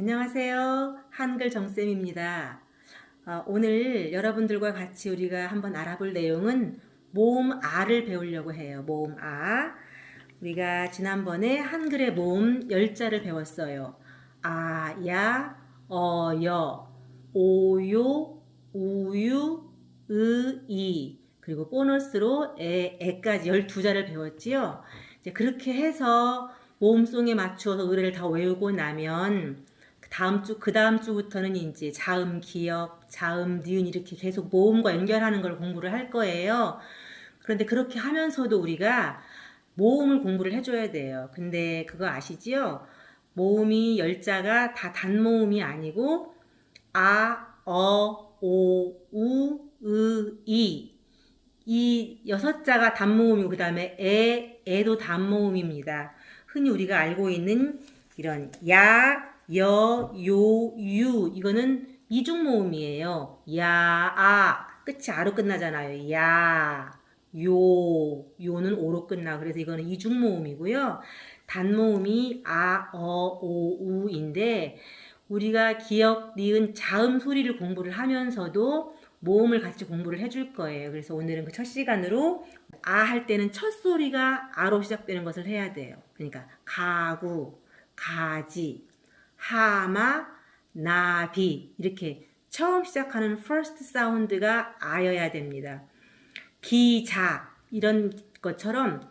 안녕하세요. 한글 정쌤입니다. 어, 오늘 여러분들과 같이 우리가 한번 알아볼 내용은 모음 아를 배우려고 해요. 모음 아. 우리가 지난번에 한글의 모음 10자를 배웠어요. 아, 야, 어, 여, 오, 요, 우유, 으, 이. 그리고 보너스로 에, 에까지 12자를 배웠지요. 이제 그렇게 해서 모음송에 맞추어서 의뢰를 다 외우고 나면 다음 주, 그 다음 주부터는 이제 자음 기억, 자음 니은 이렇게 계속 모음과 연결하는 걸 공부를 할 거예요. 그런데 그렇게 하면서도 우리가 모음을 공부를 해줘야 돼요. 근데 그거 아시지요? 모음이 열자가 다 단모음이 아니고 아, 어, 오, 우, 으, 이. 이 여섯 자가 단모음이고 그 다음에 에, 에도 단모음입니다. 흔히 우리가 알고 있는 이런 야, 여, 요, 유 이거는 이중 모음이에요. 야, 아 끝이 아로 끝나잖아요. 야, 요, 요는 오로 끝나. 그래서 이거는 이중 모음이고요. 단모음이 아, 어, 오, 우인데 우리가 기억, 니은, 자음 소리를 공부를 하면서도 모음을 같이 공부를 해줄 거예요. 그래서 오늘은 그 첫 시간으로 아 할 때는 첫 소리가 아로 시작되는 것을 해야 돼요. 그러니까 가구, 가지, 하마, 나비 이렇게 처음 시작하는 first 사운드가 아여야 됩니다. 기자 이런 것처럼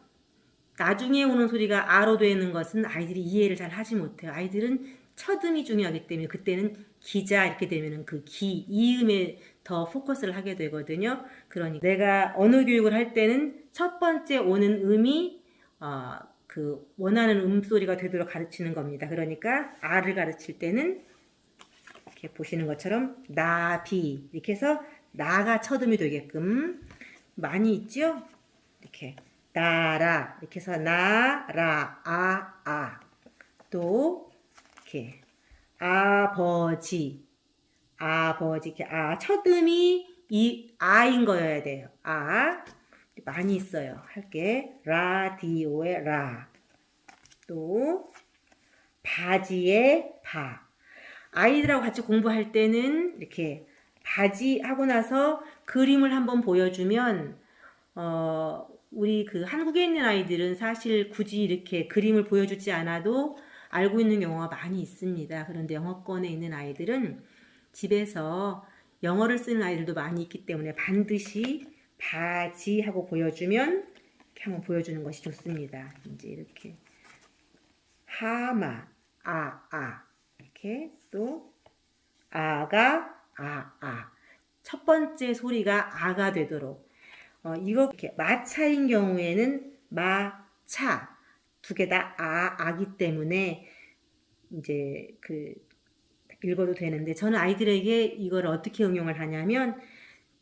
나중에 오는 소리가 아로 되는 것은 아이들이 이해를 잘 하지 못해요. 아이들은 첫음이 중요하기 때문에 그때는 기자 이렇게 되면 그 기, 이음에 더 포커스를 하게 되거든요. 그러니 내가 언어 교육을 할 때는 첫 번째 오는 음이 어, 그 원하는 음소리가 되도록 가르치는 겁니다. 그러니까 아를 가르칠 때는 이렇게 보시는 것처럼 나 비 이렇게 해서 나가 첫음이 되게끔 많이 있죠? 이렇게 나라 이렇게 해서 나라 아 아 또 이렇게 아버지 아버지 이렇게 아 첫음이 이 아인 거여야 돼요. 아 많이 있어요. 할게 라디오의 라. 또 바지의 바. 아이들하고 같이 공부할 때는 이렇게 바지 하고 나서 그림을 한번 보여주면 어 우리 그 한국에 있는 아이들은 사실 굳이 이렇게 그림을 보여주지 않아도 알고 있는 경우가 많이 있습니다. 그런데 영어권에 있는 아이들은 집에서 영어를 쓰는 아이들도 많이 있기 때문에 반드시 바지 하고 보여주면 이렇게 한번 보여주는 것이 좋습니다. 이제 이렇게. 하마 아 아. 이렇게 또 아가 아 아. 첫 번째 소리가 아가 되도록. 어, 이거 이렇게 마차인 경우에는 마차. 두 개 다 아, 아기 때문에 이제 그 읽어도 되는데 저는 아이들에게 이걸 어떻게 응용을 하냐면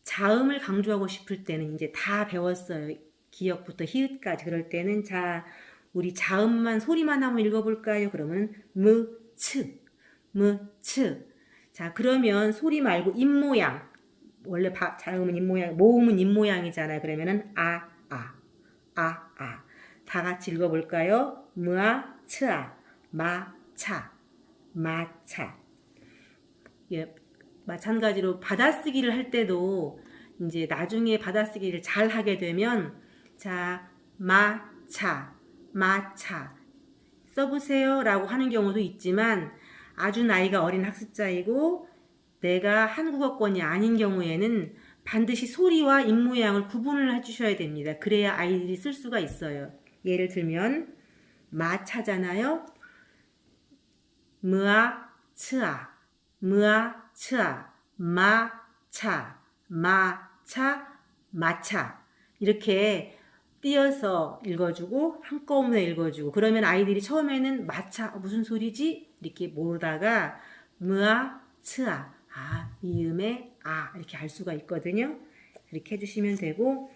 자음을 강조하고 싶을 때는 이제 다 배웠어요. 기억부터 히읗까지. 그럴 때는 자 우리 자음만 소리만 한번 읽어볼까요? 그러면 무, 츠, 무, 츠. 자 그러면 소리 말고 입모양. 원래 바, 자음은 입모양, 모음은 입모양이잖아요. 그러면은 아, 아, 아, 아. 다 같이 읽어볼까요? 무아, 츠아, 마, 차, 마차. 예, 마찬가지로 받아쓰기를 할 때도 이제 나중에 받아쓰기를 잘 하게 되면 자 마차 마차 써보세요 라고 하는 경우도 있지만 아주 나이가 어린 학습자이고 내가 한국어권이 아닌 경우에는 반드시 소리와 입모양을 구분을 해주셔야 됩니다. 그래야 아이들이 쓸 수가 있어요. 예를 들면 마차잖아요. 무아 무아 츠아 마 차 마 차 마차. 이렇게 띄어서 읽어주고 한꺼번에 읽어주고 그러면 아이들이 처음에는 마차 어, 무슨 소리지? 이렇게 모르다가 무아 츠아 아 이음에 아 이렇게 알 수가 있거든요. 이렇게 해주시면 되고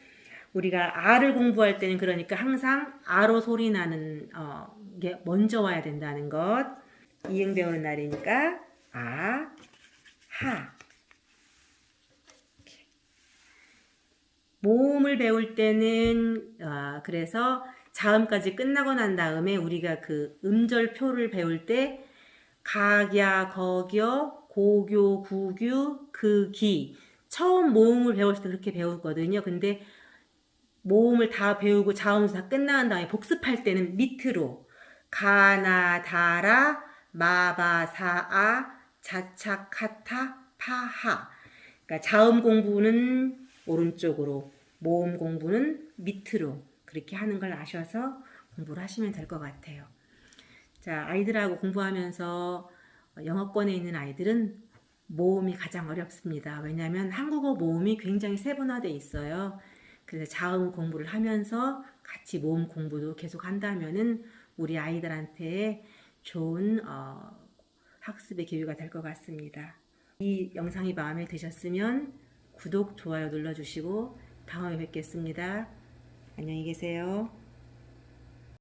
우리가 아를 공부할 때는 그러니까 항상 아로 소리 나는 어, 게 먼저 와야 된다는 것. 이응 배우는 날이니까 아, 하 모음을 배울 때는 어, 그래서 자음까지 끝나고 난 다음에 우리가 그 음절표를 배울 때 각야, 거겨, 고교, 구규, 극기. 처음 모음을 배웠을 때 그렇게 배웠거든요. 근데 모음을 다 배우고 자음수 다 끝난 다음에 복습할 때는 밑으로 가나, 다라, 마바, 사아, 자차, 카타, 파하. 그러니까 자음 공부는 오른쪽으로, 모음 공부는 밑으로 그렇게 하는 걸 아셔서 공부를 하시면 될 것 같아요. 자, 아이들하고 공부하면서 영어권에 있는 아이들은 모음이 가장 어렵습니다. 왜냐하면 한국어 모음이 굉장히 세분화되어 있어요. 그래서 자음 공부를 하면서 같이 모음 공부도 계속 한다면은 우리 아이들한테 좋은 어, 학습의 기회가 될 것 같습니다. 이 영상이 마음에 드셨으면 구독, 좋아요 눌러주시고 다음에 뵙겠습니다. 안녕히 계세요.